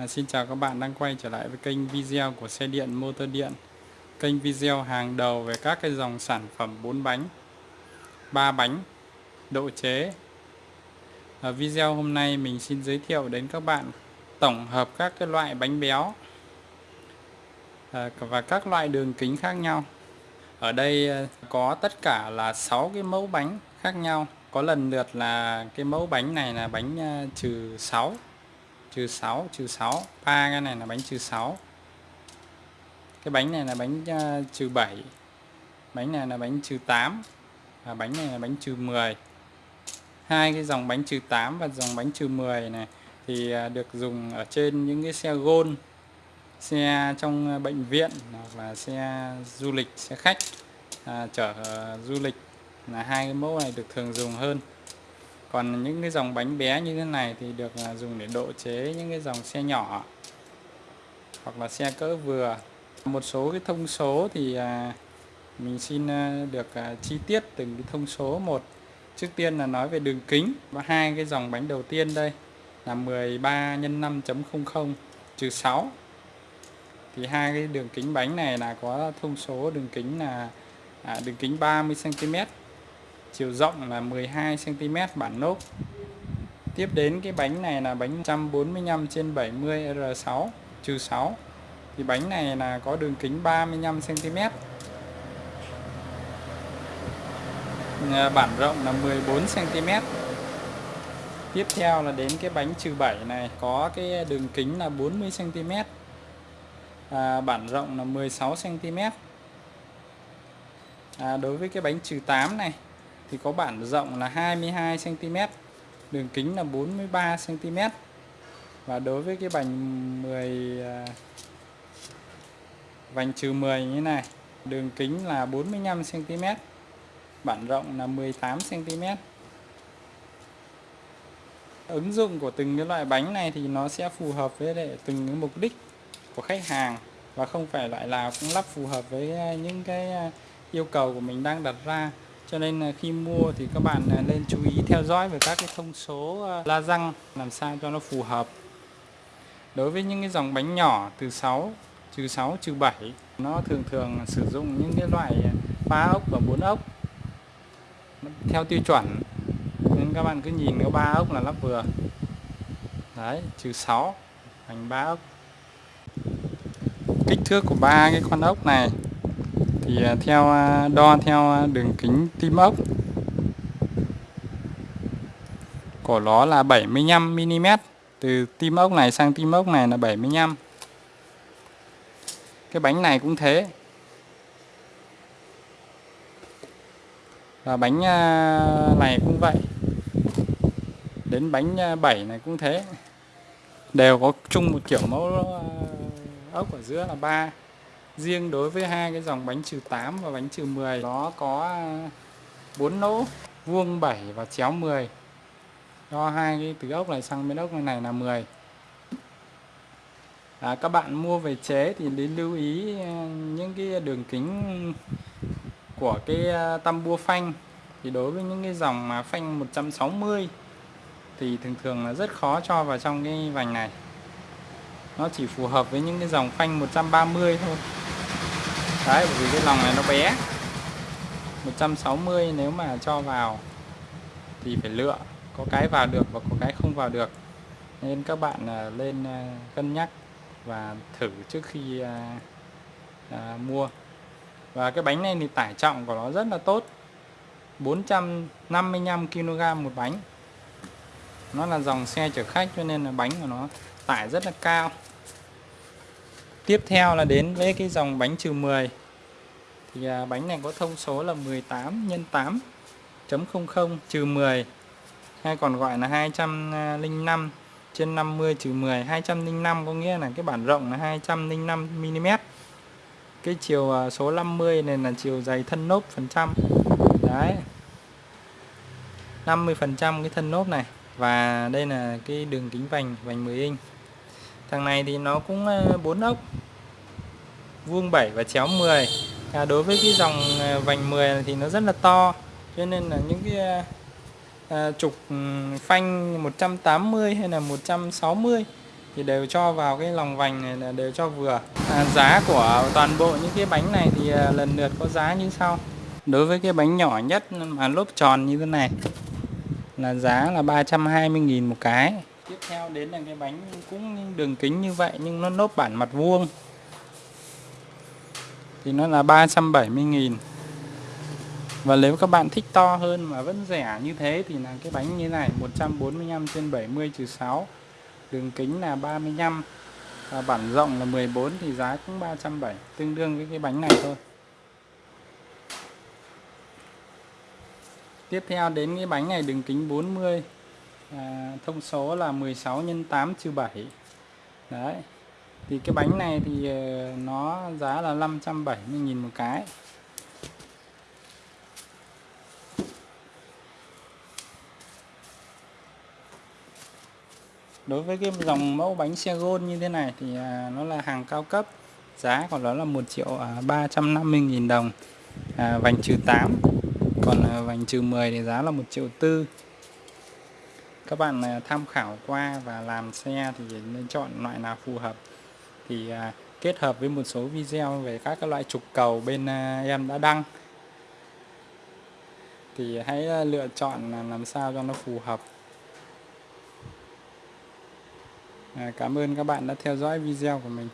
À, xin chào các bạn đang quay trở lại với kênh video của xe điện motor điện. Kênh video hàng đầu về các cái dòng sản phẩm 4 bánh 3 bánh độ chế. Ở video hôm nay mình xin giới thiệu đến các bạn tổng hợp các cái loại bánh béo à, và các loại đường kính khác nhau. Ở đây à, có tất cả là 6 cái mẫu bánh khác nhau. Có lần lượt là cái mẫu bánh này là bánh à, trừ 6 trừ 6 trừ 6 ba cái này là bánh trừ 6 cái bánh này là bánh uh, trừ 7 bánh này là bánh trừ 8 và bánh này là bánh trừ 10 hai cái dòng bánh trừ 8 và dòng bánh trừ 10 này thì uh, được dùng ở trên những cái xe gôn xe trong ờ, bệnh viện hoặc là xe du lịch xe khách à, chở uh, du lịch. Là hai cái mẫu này được thường dùng hơn còn những cái dòng bánh bé như thế này thì được à, dùng để độ chế những cái dòng xe nhỏ hoặc là xe cỡ vừa. Một số cái thông số thì à, mình xin à, được chi tiết từng cái thông số một. Trước tiên là nói về đường kính. Và hai cái dòng bánh đầu tiên đây là 13 x 5.00 trừ 6 thì hai cái đường kính bánh này là có thông số đường kính là à, đường kính 30 cm chiều rộng là 12 cm bản nốt. Tiếp đến cái bánh này là bánh 145 trên 70 R6 trừ 6 thì bánh này là có đường kính 35 cm bản rộng là 14 cm tiếp theo là đến cái bánh trừ 7 này có cái đường kính là 40 cm à, bản rộng là 16 cm à, đối với cái bánh trừ 8 này thì có bản rộng là 22 cm đường kính là 43 cm và đối với cái bánh 10 vành trừ 10 như này, đường kính là 45 cm bản rộng là 18 cm ứng dụng của từng cái loại bánh này thì nó sẽ phù hợp với để từng cái mục đích của khách hàng và không phải loại nào cũng lắp phù hợp với à, những cái à, yêu cầu của mình đang đặt ra cho nên là khi mua thì các bạn à, nên chú ý theo dõi về các cái thông số à, la răng làm sao cho nó phù hợp. Đối với những cái dòng bánh nhỏ từ 6 trừ 6 trừ 7 nó thường thường sử dụng những cái loại à, ba ốc và bốn ốc. Theo tiêu chuẩn, nên các bạn cứ nhìn có ba ốc là lắp vừa. Đấy, trừ 6 thành ba ốc. Kích thước của ba cái con ốc này thì à, theo à, đo theo à, đường kính tim ốc. Của nó là 75 mm từ tim ốc này sang tim ốc này là 75 cái bánh này cũng thế. Và bánh này cũng vậy. Đến bánh 7 này cũng thế. Đều có chung một kiểu mẫu ốc ở giữa là ba riêng đối với hai cái dòng bánh trừ 8 và bánh trừ 10 nó có à, 4 lỗ vuông 7 và chéo 10 do hai cái từ ốc này sang bên ốc này là 10 à, các bạn mua về chế thì đến lưu ý à, những cái đường kính của cái à, ờ, tăm bua phanh. Thì đối với những cái dòng mà phanh 160 thì thường thường là rất khó cho vào trong cái vành này. Nó chỉ phù hợp với những cái dòng phanh 130 thôi đấy bởi vì cái lòng này nó bé. 160 nếu mà cho vào thì phải lựa có cái vào được và có cái không vào được. Nên các bạn à, lên à, cân nhắc và thử trước khi à, à, mua. Và cái bánh này thì tải trọng của nó rất là tốt. 455 kg một bánh. Nó là dòng xe chở khách cho nên là bánh của nó tải rất là cao. Tiếp theo là đến với cái dòng bánh trừ 10 Thì à, bánh này có thông số là 18 x 8 .00 trừ 10 hay còn gọi là 205 trên 50 trừ 10 205 có nghĩa là cái bản rộng là 205 mm. Cái chiều à, số 50 này là chiều dày thân nốt phần trăm. Đấy. 50 phần trăm cái thân nốt này. Và đây là cái đường kính vành vành 10 inch thằng này thì nó cũng ờ, bốn ốc vuông 7 và chéo 10 à, đối với cái dòng ờ, vành 10 thì nó rất là to cho nên là những cái à, trục ừ, phanh 180 hay là 160 thì đều cho vào cái lòng vành này là đều cho vừa. À, giá của toàn bộ những cái bánh này thì à, lần lượt có giá như sau. Đối với cái bánh nhỏ nhất mà lốp tròn như thế này là giá là 320.000 một cái tiếp theo đến là cái bánh cũng đường kính như vậy, nhưng nó nốt bản mặt vuông. Thì nó là 370.000 và nếu các bạn thích to hơn mà vẫn rẻ như thế thì là cái bánh như này 145 trên 70 trừ 6 đường kính là 35 và bản rộng là 14 thì giá cũng 370 tương đương với cái bánh này thôi. Tiếp theo đến cái bánh này, đường kính 40 à, thông số là 16 x 8 trừ 7 đấy thì cái bánh này thì ờ, nó giá là 570.000 một cái. Đối với cái dòng mẫu bánh xe gôn như thế này thì à, nó là hàng cao cấp giá của nó là 1 triệu 350 à, nghìn đồng. À, vành trừ 8 còn à, vành trừ 10 thì giá là 1 triệu 4 các bạn à, tham khảo qua và làm xe thì nên chọn loại nào phù hợp. Thì à, kết hợp với một số video về các loại trục cầu bên à, em đã đăng. Thì hãy lựa chọn làm sao cho nó phù hợp. Cảm ơn các bạn đã theo dõi video của mình.